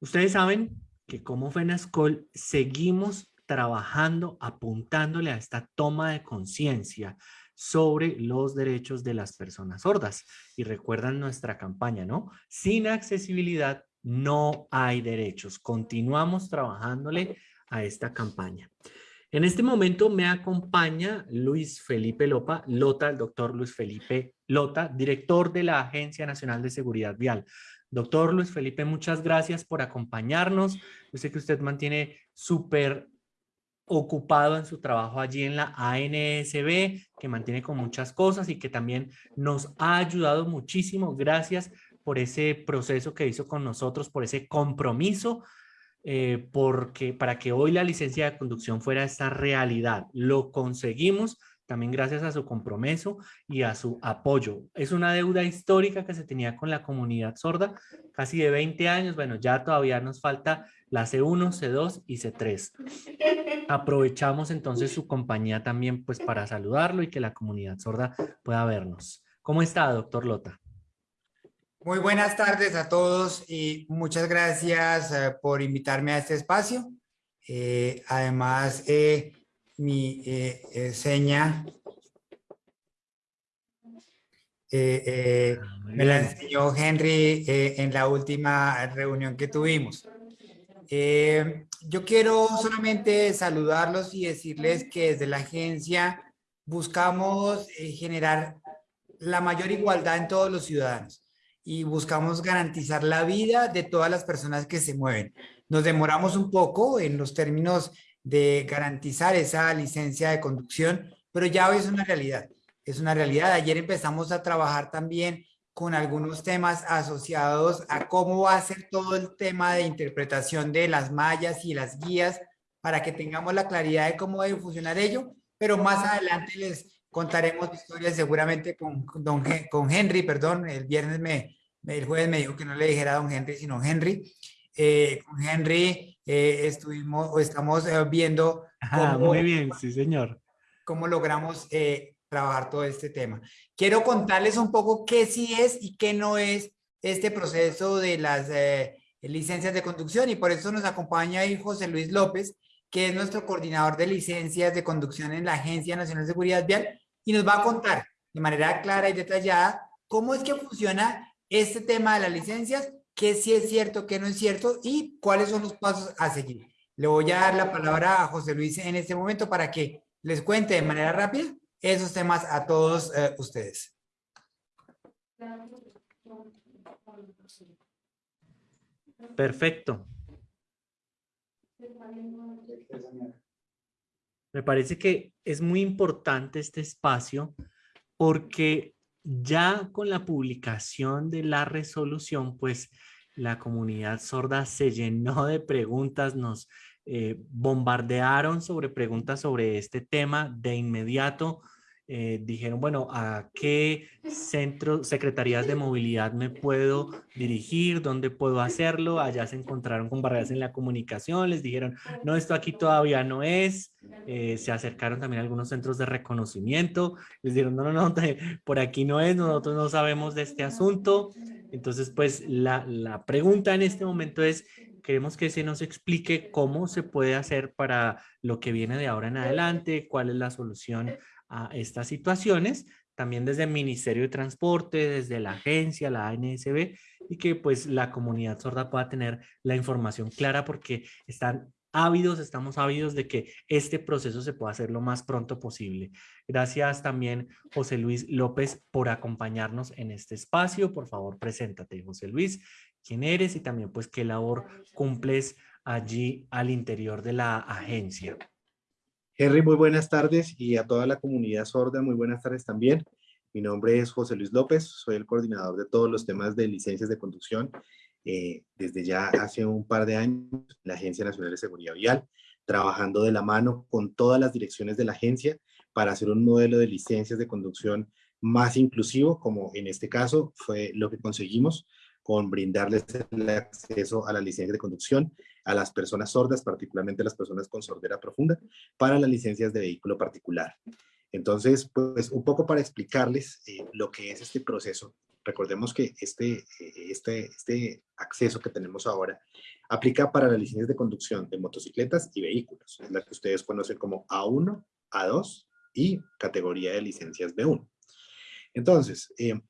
Ustedes saben que como FENASCOL seguimos trabajando, apuntándole a esta toma de conciencia sobre los derechos de las personas sordas. Y recuerdan nuestra campaña, ¿no? Sin accesibilidad no hay derechos. Continuamos trabajándole a esta campaña. En este momento me acompaña Luis Felipe Lopa, Lota, el doctor Luis Felipe Lota, director de la Agencia Nacional de Seguridad Vial. Doctor Luis Felipe, muchas gracias por acompañarnos. Yo sé que usted mantiene súper ocupado en su trabajo allí en la ANSB, que mantiene con muchas cosas y que también nos ha ayudado muchísimo. Gracias por ese proceso que hizo con nosotros, por ese compromiso, eh, porque para que hoy la licencia de conducción fuera esta realidad. Lo conseguimos también gracias a su compromiso y a su apoyo. Es una deuda histórica que se tenía con la comunidad sorda, casi de 20 años. Bueno, ya todavía nos falta la C1, C2 y C3. Aprovechamos entonces su compañía también pues para saludarlo y que la comunidad sorda pueda vernos. ¿Cómo está, doctor Lota? Muy buenas tardes a todos y muchas gracias eh, por invitarme a este espacio. Eh, además, eh, mi eh, eh, seña eh, ah, me la enseñó Henry en la última reunión que tuvimos. yo quiero solamente saludarlos y decirles que desde la agencia buscamos generar la mayor igualdad en todos los ciudadanos y buscamos garantizar la vida de todas las personas que se mueven. Nos demoramos un poco en los términos de garantizar esa licencia de conducción, pero ya hoy es una realidad. Es una realidad. Ayer empezamos a trabajar también con algunos temas asociados a cómo va a ser todo el tema de interpretación de las mallas y las guías para que tengamos la claridad de cómo debe funcionar ello, pero más adelante les contaremos historias seguramente con, don, con Henry, perdón, el viernes me, el jueves me dijo que no le dijera a don Henry, sino Henry. Eh, con Henry eh, estuvimos o estamos eh, viendo cómo, muy bien, sí señor. Cómo logramos eh, trabajar todo este tema. Quiero contarles un poco qué sí es y qué no es este proceso de las licencias de conducción y por eso nos acompaña ahí José Luis López, que es nuestro coordinador de licencias de conducción en la Agencia Nacional de Seguridad Vial y nos va a contar de manera clara y detallada cómo es que funciona este tema de las licencias qué sí es cierto, qué no es cierto y cuáles son los pasos a seguir. Le voy a dar la palabra a José Luis en este momento para que les cuente de manera rápida esos temas a todos eh, ustedes. Perfecto. Me parece que es muy importante este espacio porque ya con la publicación de la resolución, pues la comunidad sorda se llenó de preguntas, nos eh, bombardearon sobre preguntas sobre este tema de inmediato. Eh, dijeron, bueno, ¿a qué centro, secretarías de movilidad me puedo dirigir? ¿Dónde puedo hacerlo? Allá se encontraron con barreras en la comunicación, les dijeron, no, esto aquí todavía no es. Eh, se acercaron también a algunos centros de reconocimiento, les dijeron, no, no, no, por aquí no es, nosotros no sabemos de este asunto. Entonces, pues la, la pregunta en este momento es, queremos que se nos explique cómo se puede hacer para lo que viene de ahora en adelante, cuál es la solución a estas situaciones, también desde el Ministerio de Transporte, desde la agencia, la ANSB, y que pues la comunidad sorda pueda tener la información clara porque están ávidos, estamos ávidos de que este proceso se pueda hacer lo más pronto posible. Gracias también, José Luis López, por acompañarnos en este espacio. Por favor, preséntate, José Luis, quién eres y también pues qué labor cumples allí al interior de la agencia. Henry, muy buenas tardes y a toda la comunidad sorda, muy buenas tardes también. Mi nombre es José Luis López, soy el coordinador de todos los temas de licencias de conducción eh, desde ya hace un par de años la Agencia Nacional de Seguridad Vial, trabajando de la mano con todas las direcciones de la agencia para hacer un modelo de licencias de conducción más inclusivo, como en este caso fue lo que conseguimos con brindarles el acceso a la licencia de conducción a las personas sordas, particularmente a las personas con sordera profunda, para las licencias de vehículo particular. Entonces, pues un poco para explicarles eh, lo que es este proceso. Recordemos que este, eh, este, este acceso que tenemos ahora aplica para las licencias de conducción de motocicletas y vehículos, es la que ustedes conocen como A1, A2 y categoría de licencias B1. Entonces, eh,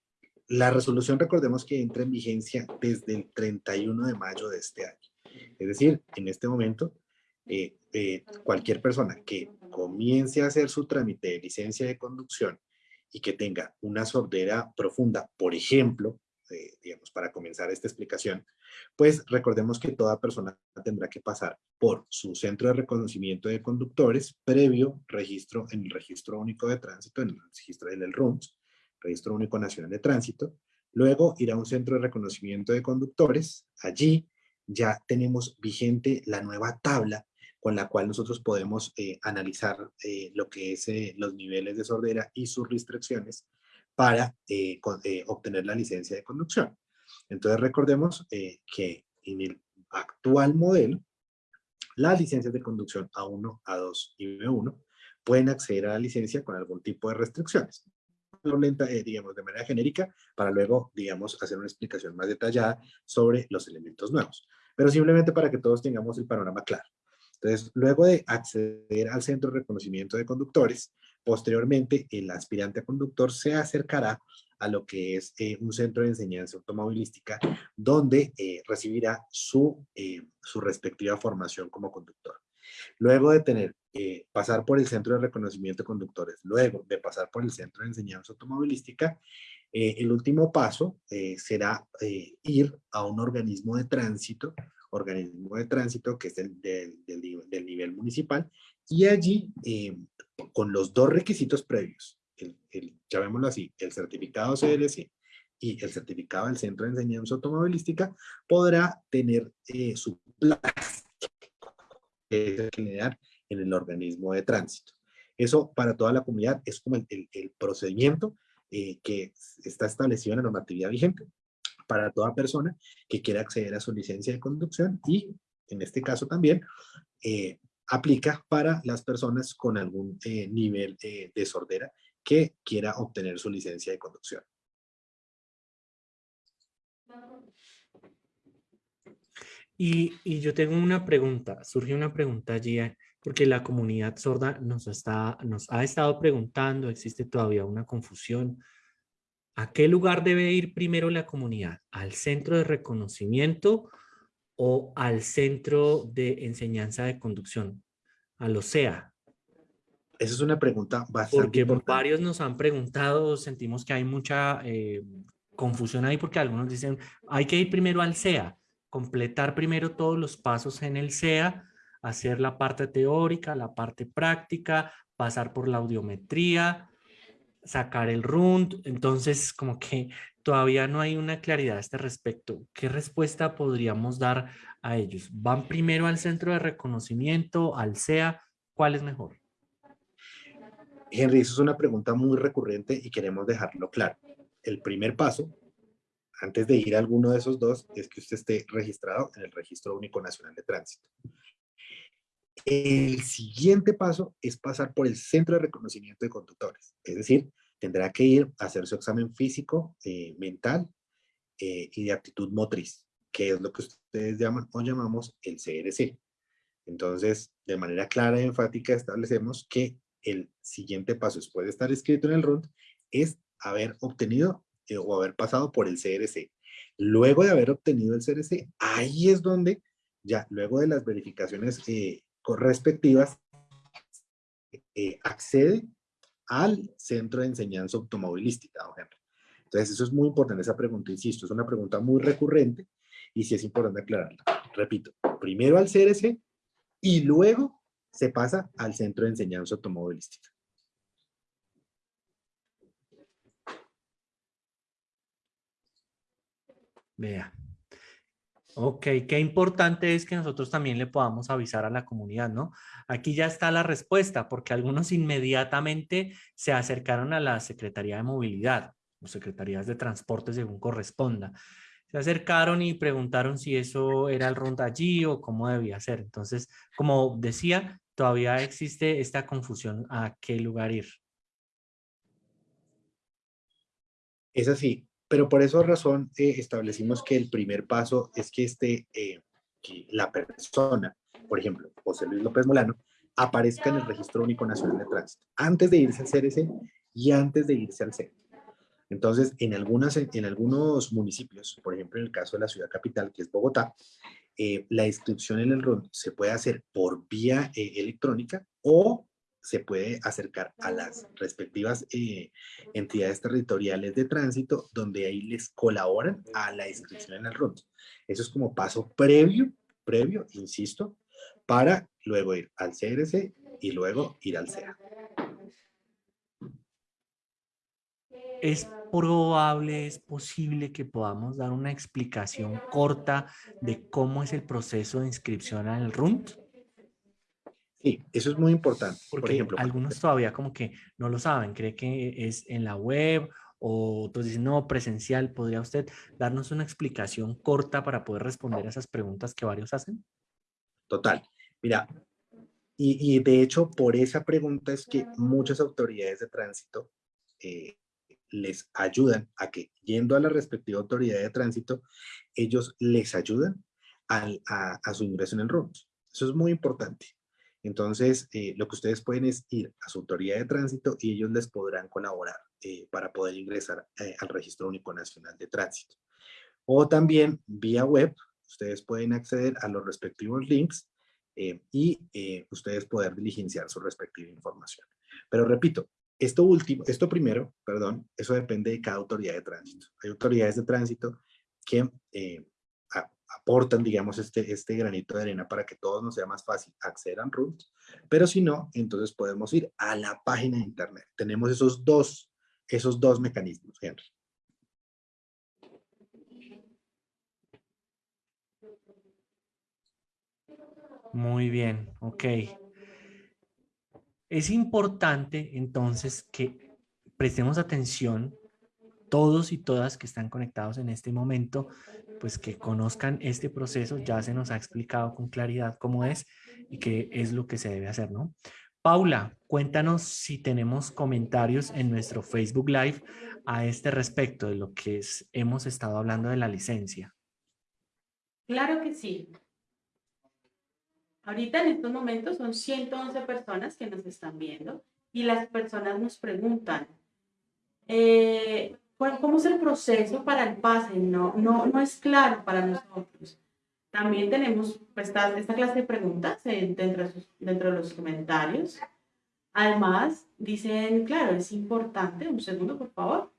la resolución recordemos que entra en vigencia desde el 31 de mayo de este año. Es decir, en este momento, eh, eh, cualquier persona que comience a hacer su trámite de licencia de conducción y que tenga una sordera profunda, por ejemplo, digamos, para comenzar esta explicación, pues recordemos que toda persona tendrá que pasar por su centro de reconocimiento de conductores previo registro en el Registro Único de Tránsito, en el registro del RUMS, Registro Único Nacional de Tránsito. Luego ir a un centro de reconocimiento de conductores. Allí ya tenemos vigente la nueva tabla con la cual nosotros podemos eh, analizar eh, lo que es eh, los niveles de sordera y sus restricciones para obtener la licencia de conducción. Entonces recordemos que en el actual modelo, las licencias de conducción A1, A2 y B1 pueden acceder a la licencia con algún tipo de restricciones eh, digamos, de manera genérica, para luego, digamos, hacer una explicación más detallada sobre los elementos nuevos. Pero simplemente para que todos tengamos el panorama claro. Entonces, luego de acceder al centro de reconocimiento de conductores, posteriormente el aspirante a conductor se acercará a lo que es eh, un centro de enseñanza automovilística donde eh, recibirá su, su respectiva formación como conductor. Luego de tener, eh, pasar por el Centro de Reconocimiento de Conductores, luego de pasar por el Centro de Enseñanza Automovilística, eh, el último paso eh, será ir a un organismo de tránsito, organismo de tránsito que es del, del, nivel municipal, y allí, con los dos requisitos previos, el, el, llamémoslo así, el certificado CLC y el certificado del Centro de Enseñanza Automovilística, podrá tener su plaza generar en el organismo de tránsito. Eso para toda la comunidad es como el, el, procedimiento eh, que está establecido en la normatividad vigente para toda persona que quiera acceder a su licencia de conducción y en este caso también eh, aplica para las personas con algún eh, nivel de sordera que quiera obtener su licencia de conducción. Y, yo tengo una pregunta, surge una pregunta allí, eh, porque la comunidad sorda nos, está, nos ha estado preguntando, existe todavía una confusión. ¿A qué lugar debe ir primero la comunidad? ¿Al centro de reconocimiento o al centro de enseñanza de conducción? ¿A lo sea? Esa es una pregunta bastante Porque varios nos han preguntado, sentimos que hay mucha eh, confusión ahí porque algunos dicen, hay que ir primero al SEA completar primero todos los pasos en el SEA, hacer la parte teórica, la parte práctica, pasar por la audiometría, sacar el RUND. Entonces, como que todavía no hay una claridad a este respecto. ¿Qué respuesta podríamos dar a ellos? ¿Van primero al centro de reconocimiento, al SEA? ¿Cuál es mejor? Henry, eso es una pregunta muy recurrente y queremos dejarlo claro. El primer paso antes de ir a alguno de esos dos, es que usted esté registrado en el Registro Único Nacional de Tránsito. El siguiente paso es pasar por el Centro de Reconocimiento de Conductores. Es decir, tendrá que ir a hacer su examen físico, eh, mental eh, y de aptitud motriz, que es lo que ustedes llaman o llamamos el CRC. Entonces, de manera clara y enfática establecemos que el siguiente paso después de estar escrito en el RUND es haber obtenido eh, o haber pasado por el CRC. Luego de haber obtenido el CRC, ahí es donde ya luego de las verificaciones eh, correspectivas eh, accede al centro de enseñanza automovilística, Entonces eso es muy importante, esa pregunta, insisto, es una pregunta muy recurrente y sí es importante aclararla. Repito, primero al CRC y luego se pasa al centro de enseñanza automovilística. Vea. Ok, qué importante es que nosotros también le podamos avisar a la comunidad, ¿no? Aquí ya está la respuesta, porque algunos inmediatamente se acercaron a la Secretaría de Movilidad o Secretarías de Transporte según corresponda. Se acercaron y preguntaron si eso era el ronda allí o cómo debía ser. Entonces, como decía, todavía existe esta confusión a qué lugar ir. Es así, pero por esa razón eh, establecimos que el primer paso es que, este, eh, la persona, por ejemplo, José Luis López Molano, aparezca en el Registro Único Nacional de Tránsito, antes de irse al CRC y antes de irse al CEP. Entonces, en, algunas, en algunos municipios, por ejemplo, en el caso de la ciudad capital, que es Bogotá, eh, la inscripción en el RUN se puede hacer por vía electrónica o se puede acercar a las respectivas eh, entidades territoriales de tránsito donde ahí les colaboran a la inscripción en el RUN. Eso es como paso previo, previo, insisto, para luego ir al CRC y luego ir al CEA. ¿Es probable, es posible que podamos dar una explicación corta de cómo es el proceso de inscripción al RUNT? Sí, eso es muy importante. Porque Por ejemplo, algunos todavía como que no lo saben, cree que es en la web o otros dicen, no, presencial. ¿Podría usted darnos una explicación corta para poder responder a esas preguntas que varios hacen? Total. Mira, y, de hecho por esa pregunta es que muchas autoridades de tránsito eh, les ayudan a que, yendo a la respectiva autoridad de tránsito, ellos les ayudan a, su ingreso en el RUNT. Eso es muy importante. Entonces, eh, lo que ustedes pueden es ir a su autoridad de tránsito y ellos les podrán colaborar eh, para poder ingresar eh, al Registro Único Nacional de Tránsito. O también, vía web, ustedes pueden acceder a los respectivos links y ustedes poder diligenciar su respectiva información. Pero repito, esto último, esto primero, perdón, eso depende de cada autoridad de tránsito. Hay autoridades de tránsito que aportan, digamos, este, este granito de arena para que todo nos sea más fácil acceder a rules, pero si no, entonces podemos ir a la página de internet. Tenemos esos dos, esos dos mecanismos, Henry. Muy bien, ok. Es importante entonces que prestemos atención todos y todas que están conectados en este momento, pues que conozcan este proceso, ya se nos ha explicado con claridad cómo es y qué es lo que se debe hacer, ¿no? Paula, cuéntanos si tenemos comentarios en nuestro Facebook Live a este respecto de lo que hemos estado hablando de la licencia. Claro que sí. Ahorita en estos momentos son 111 personas que nos están viendo y las personas nos preguntan, eh, ¿cómo es el proceso para el pase? No, no, no es claro para nosotros. También tenemos pues, esta, esta clase de preguntas dentro, dentro de los comentarios. Además, dicen, claro, es importante, un segundo por favor.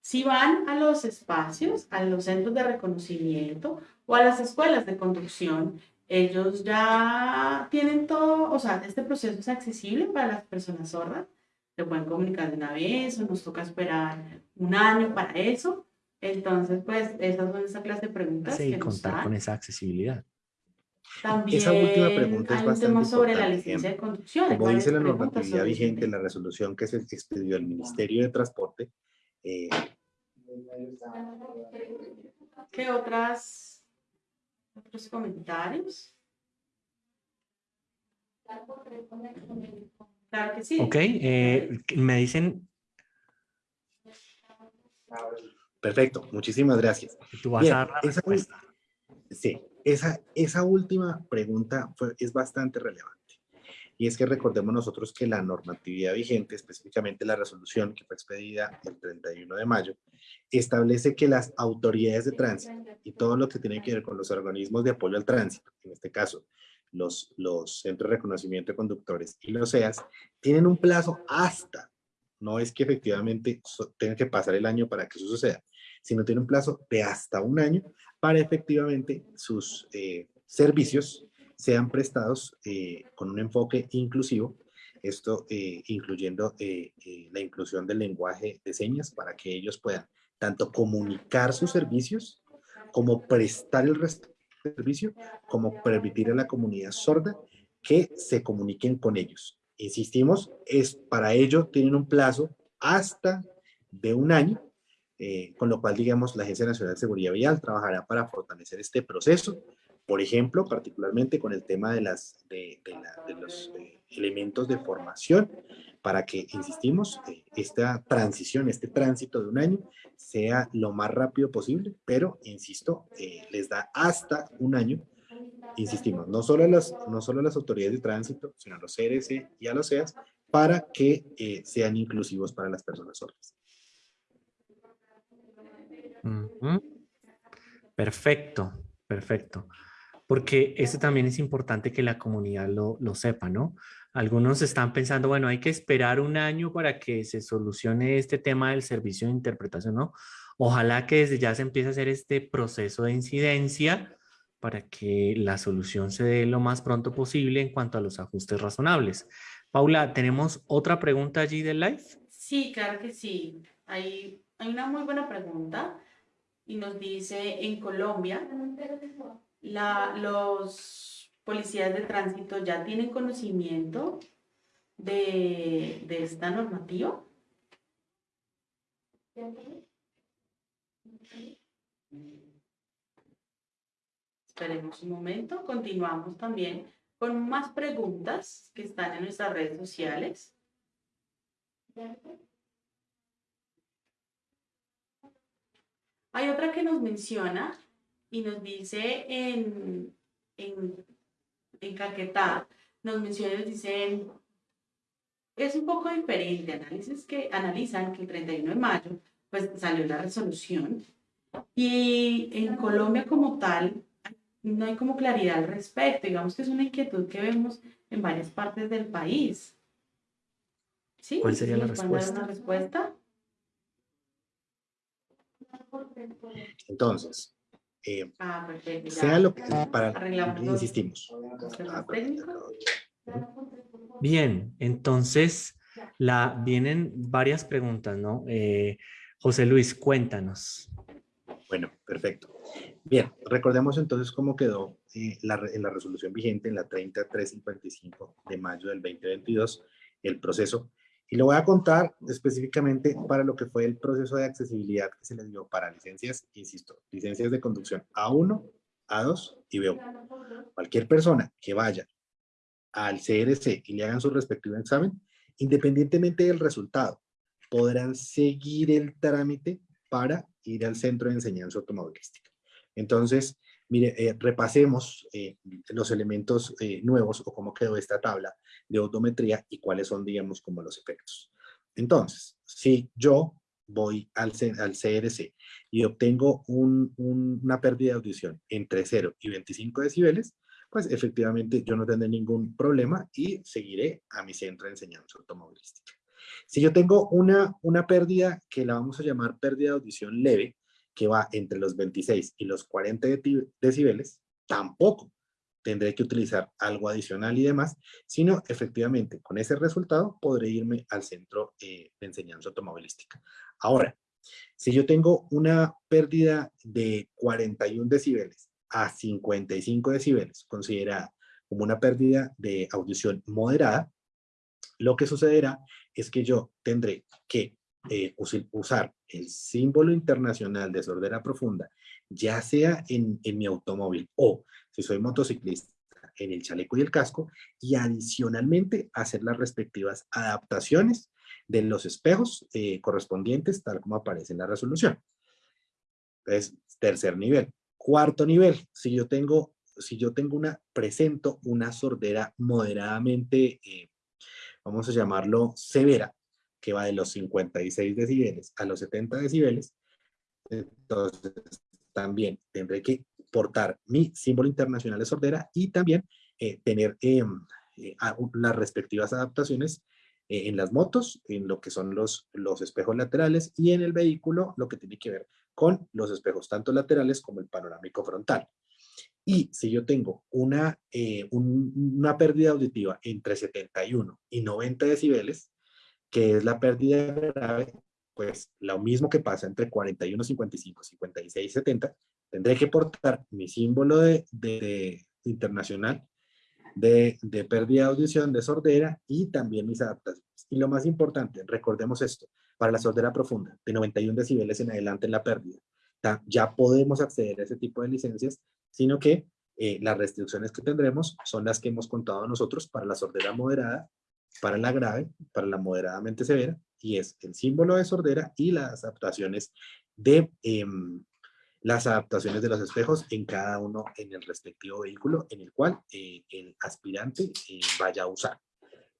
Si van a los espacios, a los centros de reconocimiento o a las escuelas de conducción, ellos ya tienen todo, o sea, este proceso es accesible para las personas sordas, se pueden comunicar de una vez o nos toca esperar un año para eso. Entonces, pues, esas son esa clase de preguntas. Sí, contar con esa accesibilidad. También esa última pregunta es hay un tema sobre la licencia de conducción. Como dice la normatividad vigente, la resolución que se expidió el Ministerio de Transporte. Eh, ¿Qué otras ¿Otros comentarios? Claro que sí. Ok, eh, me dicen... Perfecto, muchísimas gracias. Tú vas a dar la esa, respuesta. Sí, esa, esa última pregunta fue, es bastante relevante. Y es que recordemos nosotros que la normatividad vigente, específicamente la resolución que fue expedida el 31 de mayo, establece que las autoridades de tránsito y todo lo que tiene que ver con los organismos de apoyo al tránsito, en este caso los, centros de reconocimiento de conductores y los CEAS, tienen un plazo hasta, no es que efectivamente tenga que pasar el año para que eso suceda, sino tiene un plazo de hasta un año para efectivamente sus eh, servicios sean prestados eh, con un enfoque inclusivo, esto eh, incluyendo la inclusión del lenguaje de señas para que ellos puedan tanto comunicar sus servicios como prestar el servicio, como permitir a la comunidad sorda que se comuniquen con ellos. Insistimos, es para ello tienen un plazo hasta de un año, con lo cual, digamos, la Agencia Nacional de Seguridad Vial trabajará para fortalecer este proceso, por ejemplo, particularmente con el tema de, las, de, los eh, elementos de formación para que, insistimos, eh, esta transición, este tránsito de un año sea lo más rápido posible, pero, insisto, eh, les da hasta un año, insistimos, no solo, a las, no solo las autoridades de tránsito, sino a los CRC y a los CEAS, para que eh, sean inclusivos para las personas sordas. Perfecto, perfecto. Porque eso también es importante que la comunidad lo, lo sepa, ¿no? Algunos están pensando, bueno, hay que esperar un año para que se solucione este tema del servicio de interpretación, ¿no? Ojalá que desde ya se empiece a hacer este proceso de incidencia para que la solución se dé lo más pronto posible en cuanto a los ajustes razonables. Paula, ¿tenemos otra pregunta allí del live? Sí, claro que sí. Hay, hay una muy buena pregunta y nos dice, en Colombia, la, los policías de tránsito ya tienen conocimiento de, de esta normativa. Esperemos un momento, continuamos también con más preguntas que están en nuestras redes sociales. Hay otra que nos menciona y nos dice en, en, en Caquetá, nos menciona y nos dice, es un poco diferente, análisis que analizan que el 31 de mayo pues salió la resolución y en Colombia como tal no hay como claridad al respecto. Digamos que es una inquietud que vemos en varias partes del país. ¿Sí? ¿Cuál sería la respuesta? Una respuesta? Entonces, eh, ah, perfecto, sea lo que para Arreglamos insistimos. Ah. Bien, entonces la, vienen varias preguntas, ¿no? Eh, José Luis, cuéntanos. Bueno, perfecto. Bien, recordemos entonces cómo quedó eh, la, en la resolución vigente en la 30355 de mayo del 2022 el proceso. Y lo voy a contar específicamente para lo que fue el proceso de accesibilidad que se les dio para licencias, insisto, licencias de conducción A1, A2 y B1. Cualquier persona que vaya al CRC y le hagan su respectivo examen, independientemente del resultado, podrán seguir el trámite para ir al centro de enseñanza automovilística. Entonces, mire, eh, repasemos eh, los elementos eh, nuevos o cómo quedó esta tabla de odometría y cuáles son, digamos, como los efectos. Entonces, si yo voy al, al CRC y obtengo una pérdida de audición entre 0 y 25 decibeles, pues efectivamente yo no tendré ningún problema y seguiré a mi centro de enseñanza automovilística. Si yo tengo una, una pérdida que la vamos a llamar pérdida de audición leve, que va entre los 26 y los 40 decibeles, tampoco tendré que utilizar algo adicional y demás, sino efectivamente con ese resultado podré irme al centro eh, de enseñanza automovilística. Ahora, si yo tengo una pérdida de 41 decibeles a 55 decibeles, considerada como una pérdida de audición moderada, lo que sucederá es que yo tendré que eh, usar el símbolo internacional de sordera profunda, ya sea en, mi automóvil o si soy motociclista, en el chaleco y el casco, y adicionalmente hacer las respectivas adaptaciones de los espejos eh, correspondientes, tal como aparece en la resolución. Es tercer nivel. Cuarto nivel, si yo tengo, si yo tengo una, presento una sordera moderadamente, eh, vamos a llamarlo severa, que va de los 56 decibeles a los 70 decibeles, entonces también tendré que portar mi símbolo internacional de sordera y también eh, tener em, eh, las respectivas adaptaciones eh, en las motos, en lo que son los, los espejos laterales y en el vehículo lo que tiene que ver con los espejos tanto laterales como el panorámico frontal. Y si yo tengo una, una pérdida auditiva entre 71 y 90 decibeles, que es la pérdida grave, pues lo mismo que pasa entre 41, 55, 56, 70, tendré que portar mi símbolo de, de, internacional de, de, pérdida de audición, de sordera y también mis adaptaciones. Y lo más importante, recordemos esto, para la sordera profunda, de 91 decibeles en adelante en la pérdida, ya podemos acceder a ese tipo de licencias, sino que eh, las restricciones que tendremos son las que hemos contado nosotros para la sordera moderada para la grave, para la moderadamente severa, y es el símbolo de sordera y las adaptaciones de em, las adaptaciones de los espejos en cada uno en el respectivo vehículo en el cual eh, el aspirante eh, vaya a usar.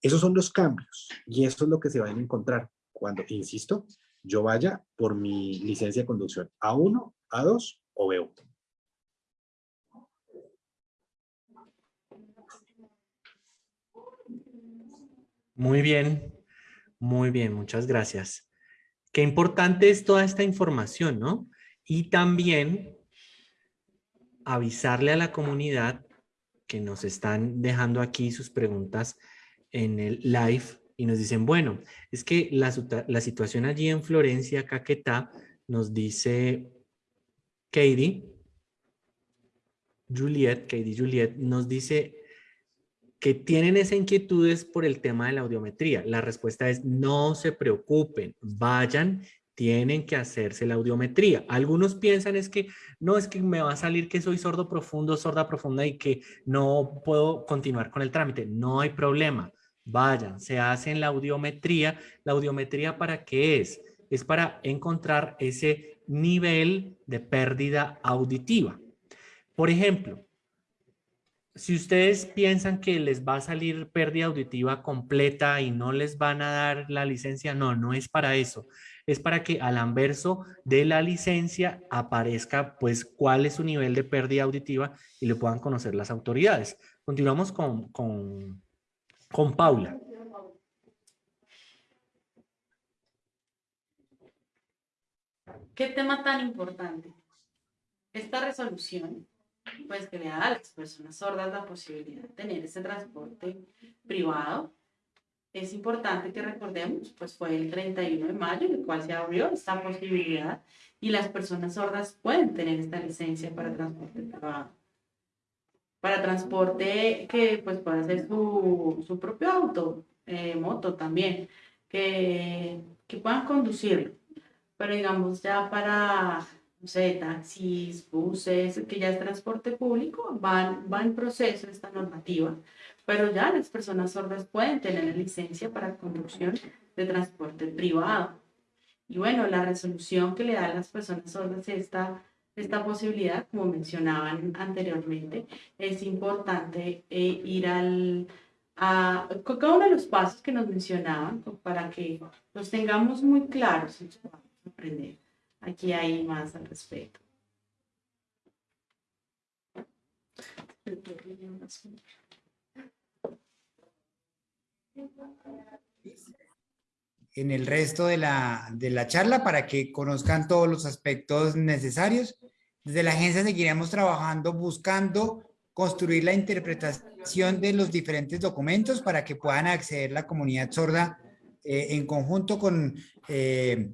Esos son los cambios y eso es lo que se va a encontrar cuando, insisto, yo vaya por mi licencia de conducción A1, A2 o B1. Muy bien, muy bien, muchas gracias. Qué importante es toda esta información, ¿no? Y también avisarle a la comunidad que nos están dejando aquí sus preguntas en el live y nos dicen, bueno, es que la, la situación allí en Florencia, Caquetá, nos dice Katie, Juliet, Katie Juliet, nos dice que tienen esa inquietudes por el tema de la audiometría. La respuesta es no se preocupen, vayan tienen que hacerse la audiometría. Algunos piensan es que no, es que me va a salir que soy sordo profundo, sorda profunda y que no puedo continuar con el trámite. No hay problema. Vayan, se hacen la audiometría. ¿La audiometría para qué es? Es para encontrar ese nivel de pérdida auditiva. Por ejemplo, si ustedes piensan que les va a salir pérdida auditiva completa y no les van a dar la licencia, no, no es para eso es para que al anverso de la licencia aparezca pues cuál es su nivel de pérdida auditiva y lo puedan conocer las autoridades. Continuamos con, con, con Paula. ¿Qué tema tan importante? Esta resolución, pues que le da a las personas sordas la posibilidad de tener ese transporte privado es importante que recordemos, pues fue el 31 de mayo, el cual se abrió esta posibilidad y las personas sordas pueden tener esta licencia para transporte privado. Para transporte que pues pueda ser su, su propio auto, eh, moto también, que, que puedan conducirlo. Pero digamos ya para, no taxis, buses, que ya es transporte público, van, va en proceso esta normativa pero ya las personas sordas pueden tener licencia para conducción de transporte privado. Y bueno, la resolución que le da a las personas sordas esta, esta posibilidad, como mencionaban anteriormente, es importante eh, ir al, a, cada uno de los pasos que nos mencionaban para que los tengamos muy claros y podamos aprender. Aquí hay más al respecto. en el resto de la, de la charla para que conozcan todos los aspectos necesarios. Desde la agencia seguiremos trabajando buscando construir la interpretación de los diferentes documentos para que puedan acceder la comunidad sorda eh, en conjunto con, eh,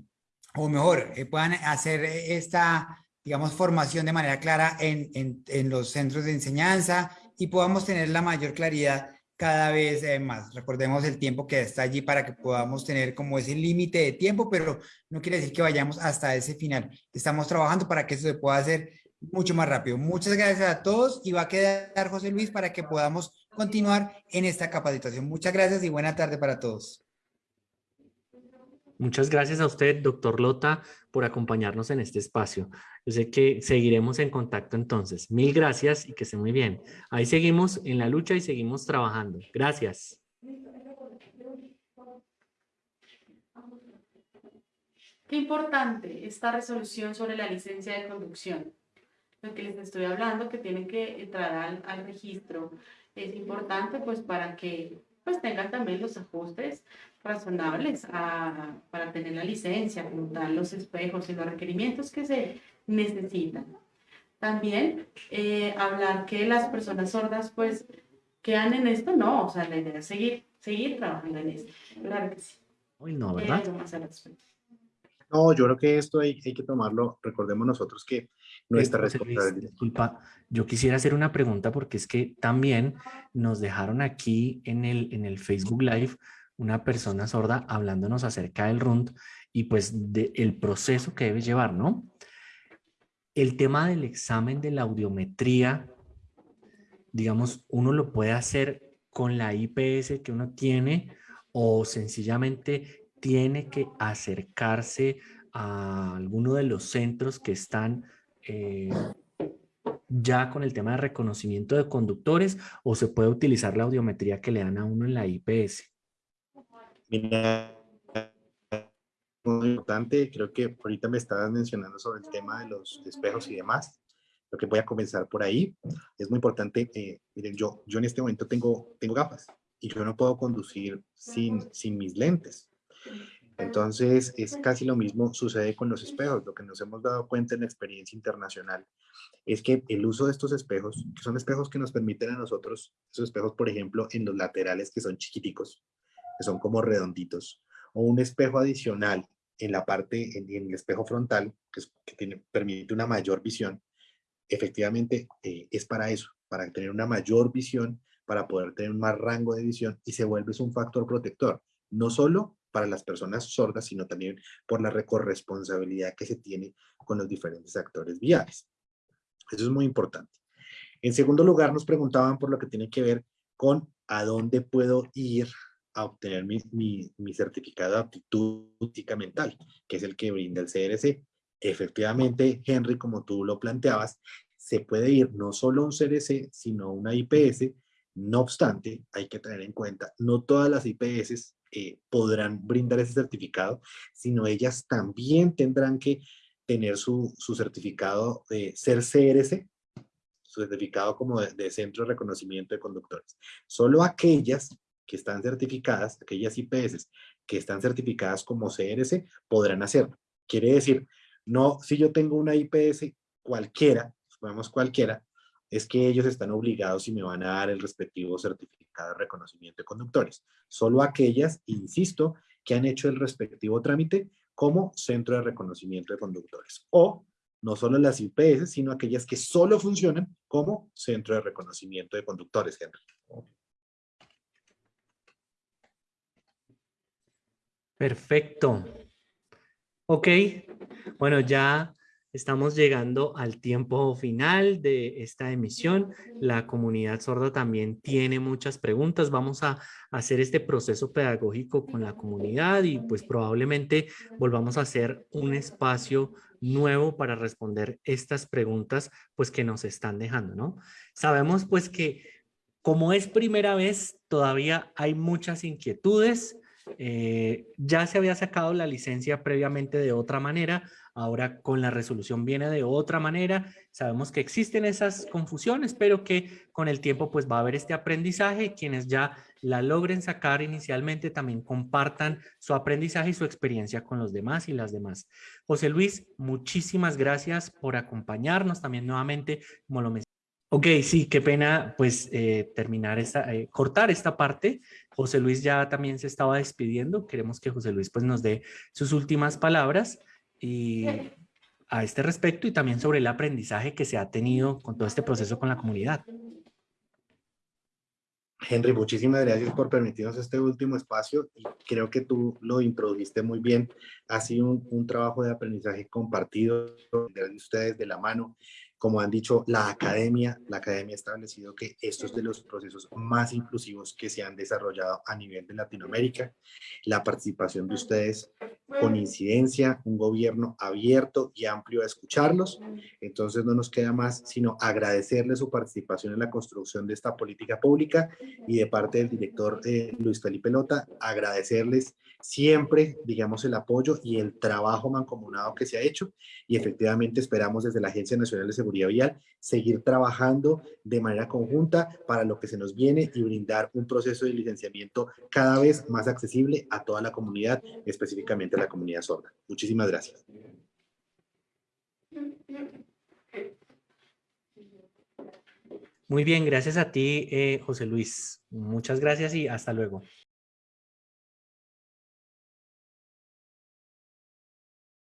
o mejor, eh, puedan hacer esta, digamos, formación de manera clara en, en, en los centros de enseñanza y podamos tener la mayor claridad cada vez eh, más. Recordemos el tiempo que está allí para que podamos tener como ese límite de tiempo, pero no quiere decir que vayamos hasta ese final. Estamos trabajando para que eso se pueda hacer mucho más rápido. Muchas gracias a todos y va a quedar José Luis para que podamos continuar en esta capacitación. Muchas gracias y buena tarde para todos. Muchas gracias a usted, doctor Lota, por acompañarnos en este espacio. Yo sé que seguiremos en contacto entonces. Mil gracias y que esté muy bien. Ahí seguimos en la lucha y seguimos trabajando. Gracias. Qué importante esta resolución sobre la licencia de conducción. Lo que les estoy hablando, que tienen que entrar al, al registro, es importante pues para que pues tengan también los ajustes razonables para tener la licencia, como tal, los espejos y los requerimientos que se necesitan. También eh, hablar que las personas sordas pues quedan en esto, no, o sea, la idea es seguir, seguir trabajando en esto. Claro que sí. Uy, no, ¿verdad? No, yo creo que esto hay, hay, que tomarlo, recordemos nosotros que nuestra responsabilidad. Disculpa, yo quisiera hacer una pregunta porque es que también nos dejaron aquí en el, en el Facebook Live una persona sorda hablándonos acerca del RUND y pues del proceso que debe llevar, ¿no? El tema del examen de la audiometría, digamos, uno lo puede hacer con la IPS que uno tiene o sencillamente tiene que acercarse a alguno de los centros que están eh, ya con el tema de reconocimiento de conductores o se puede utilizar la audiometría que le dan a uno en la IPS? Mira, muy importante, creo que ahorita me estabas mencionando sobre el tema de los espejos y demás. Lo que voy a comenzar por ahí. Es muy importante, eh, miren, yo, yo en este momento tengo, tengo gafas y yo no puedo conducir sin, sin mis lentes. Entonces, es casi lo mismo sucede con los espejos. Lo que nos hemos dado cuenta en la experiencia internacional es que el uso de estos espejos, que son espejos que nos permiten a nosotros, esos espejos, por ejemplo, en los laterales que son chiquiticos, que son como redonditos, o un espejo adicional en la parte, en, el espejo frontal, que, permite una mayor visión, efectivamente eh, es para eso, para tener una mayor visión, para poder tener un más rango de visión y se vuelve un factor protector, no solo para las personas sordas, sino también por la corresponsabilidad que se tiene con los diferentes actores viales. Eso es muy importante. En segundo lugar, nos preguntaban por lo que tiene que ver con a dónde puedo ir a obtener mi, mi, certificado de aptitud mental, que es el que brinda el CRC. Efectivamente, Henry, como tú lo planteabas, se puede ir no solo a un CRC, sino a una IPS. No obstante, hay que tener en cuenta, no todas las IPS eh, podrán brindar ese certificado, sino ellas también tendrán que tener su, su certificado de ser CRC, su certificado como de, de, Centro de Reconocimiento de Conductores. Solo aquellas que están certificadas, aquellas IPS que están certificadas como CRC, podrán hacerlo. Quiere decir, no, si yo tengo una IPS cualquiera, supongamos cualquiera, es que ellos están obligados y me van a dar el respectivo certificado de reconocimiento de conductores. Solo aquellas, insisto, que han hecho el respectivo trámite como centro de reconocimiento de conductores. O no solo las IPS, sino aquellas que solo funcionan como centro de reconocimiento de conductores, Henry. Perfecto. Ok, bueno, ya estamos llegando al tiempo final de esta emisión. La comunidad sorda también tiene muchas preguntas. Vamos a hacer este proceso pedagógico con la comunidad y pues probablemente volvamos a hacer un espacio nuevo para responder estas preguntas pues que nos están dejando, ¿no? Sabemos pues que como es primera vez, todavía hay muchas inquietudes, eh, ya se había sacado la licencia previamente de otra manera, ahora con la resolución viene de otra manera. Sabemos que existen esas confusiones, pero que con el tiempo pues va a haber este aprendizaje. Quienes ya la logren sacar inicialmente también compartan su aprendizaje y su experiencia con los demás y las demás. José Luis, muchísimas gracias por acompañarnos también nuevamente, como lo mencioné. Ok, sí, qué pena pues eh, terminar esta, eh, cortar esta parte. José Luis ya también se estaba despidiendo. Queremos que José Luis pues nos dé sus últimas palabras y a este respecto y también sobre el aprendizaje que se ha tenido con todo este proceso con la comunidad. Henry, muchísimas gracias por permitirnos este último espacio y creo que tú lo introdujiste muy bien. Ha sido un, un trabajo de aprendizaje compartido de ustedes de la mano como han dicho, la academia, la academia ha establecido que estos es de los procesos más inclusivos que se han desarrollado a nivel de Latinoamérica. La participación de ustedes con incidencia, un gobierno abierto y amplio a escucharlos. Entonces no nos queda más sino agradecerles su participación en la construcción de esta política pública y de parte del director eh, Luis Felipe Lota, agradecerles siempre, digamos, el apoyo y el trabajo mancomunado que se ha hecho y efectivamente esperamos desde la Agencia Nacional de Seguridad Vial, seguir trabajando de manera conjunta para lo que se nos viene y brindar un proceso de licenciamiento cada vez más accesible a toda la comunidad, específicamente la comunidad sorda. Muchísimas gracias. Muy bien, gracias a ti, eh, José Luis. Muchas gracias y hasta luego.